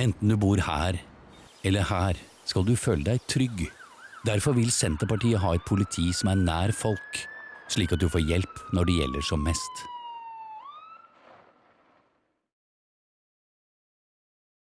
Enten du bor her eller her, skal du føle deg trygg. Derfor vil Senterpartiet ha et politi som er nær folk, slik at du får hjelp når det gjelder som mest.